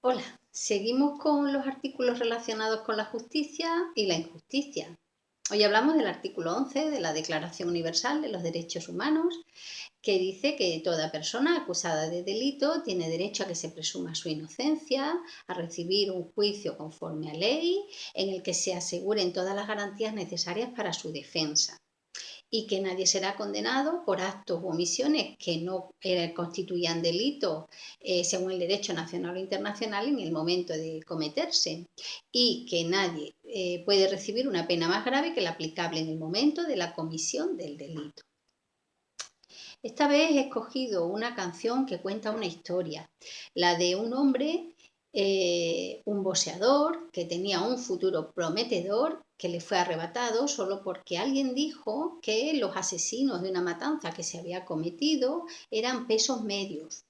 Hola, seguimos con los artículos relacionados con la justicia y la injusticia. Hoy hablamos del artículo 11 de la Declaración Universal de los Derechos Humanos, que dice que toda persona acusada de delito tiene derecho a que se presuma su inocencia, a recibir un juicio conforme a ley, en el que se aseguren todas las garantías necesarias para su defensa y que nadie será condenado por actos u omisiones que no eh, constituyan delito eh, según el derecho nacional o internacional en el momento de cometerse y que nadie eh, puede recibir una pena más grave que la aplicable en el momento de la comisión del delito. Esta vez he escogido una canción que cuenta una historia, la de un hombre eh, un boxeador que tenía un futuro prometedor que le fue arrebatado solo porque alguien dijo que los asesinos de una matanza que se había cometido eran pesos medios.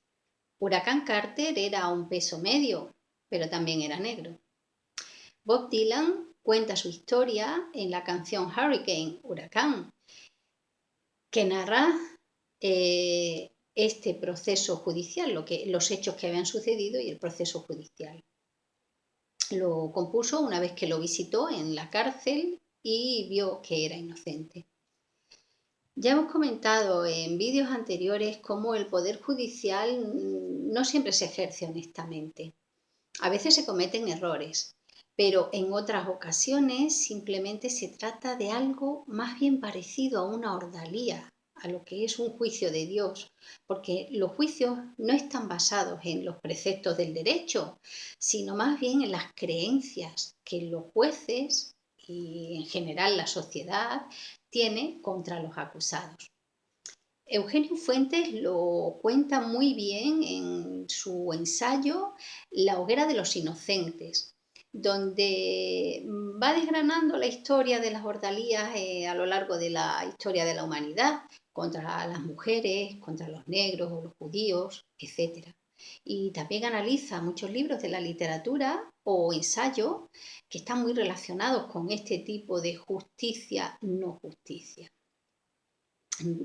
Huracán Carter era un peso medio, pero también era negro. Bob Dylan cuenta su historia en la canción Hurricane, Huracán, que narra eh, este proceso judicial, lo que, los hechos que habían sucedido y el proceso judicial. Lo compuso una vez que lo visitó en la cárcel y vio que era inocente. Ya hemos comentado en vídeos anteriores cómo el Poder Judicial no siempre se ejerce honestamente. A veces se cometen errores, pero en otras ocasiones simplemente se trata de algo más bien parecido a una ordalía, a lo que es un juicio de Dios, porque los juicios no están basados en los preceptos del derecho, sino más bien en las creencias que los jueces y en general la sociedad tiene contra los acusados. Eugenio Fuentes lo cuenta muy bien en su ensayo La hoguera de los inocentes, donde va desgranando la historia de las ordalías eh, a lo largo de la historia de la humanidad, contra las mujeres, contra los negros o los judíos, etc. Y también analiza muchos libros de la literatura o ensayos que están muy relacionados con este tipo de justicia no justicia.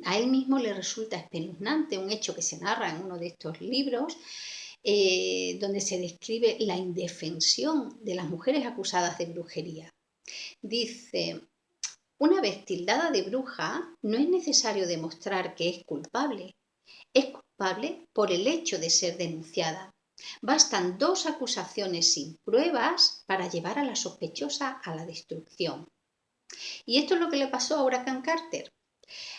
A él mismo le resulta espeluznante un hecho que se narra en uno de estos libros, eh, donde se describe la indefensión de las mujeres acusadas de brujería. Dice, una vez tildada de bruja, no es necesario demostrar que es culpable. Es culpable por el hecho de ser denunciada. Bastan dos acusaciones sin pruebas para llevar a la sospechosa a la destrucción. Y esto es lo que le pasó a Huracán Carter.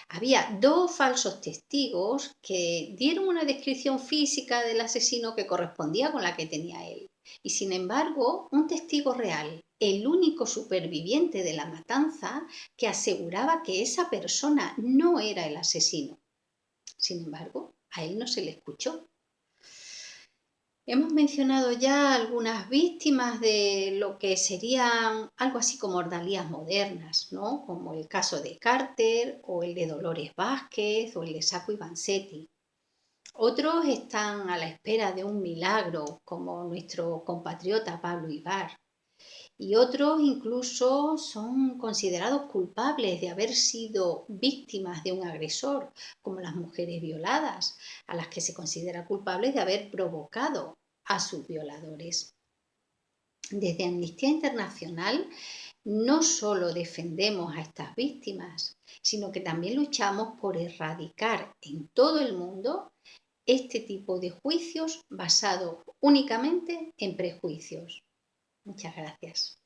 Había dos falsos testigos que dieron una descripción física del asesino que correspondía con la que tenía él. Y sin embargo, un testigo real, el único superviviente de la matanza, que aseguraba que esa persona no era el asesino. Sin embargo, a él no se le escuchó. Hemos mencionado ya algunas víctimas de lo que serían algo así como ordalías modernas, ¿no? como el caso de Carter o el de Dolores Vázquez o el de Saco y Vanzetti. Otros están a la espera de un milagro, como nuestro compatriota Pablo Ibar. Y otros incluso son considerados culpables de haber sido víctimas de un agresor, como las mujeres violadas, a las que se considera culpables de haber provocado a sus violadores. Desde Amnistía Internacional no solo defendemos a estas víctimas, sino que también luchamos por erradicar en todo el mundo este tipo de juicios basados únicamente en prejuicios. Muchas gracias.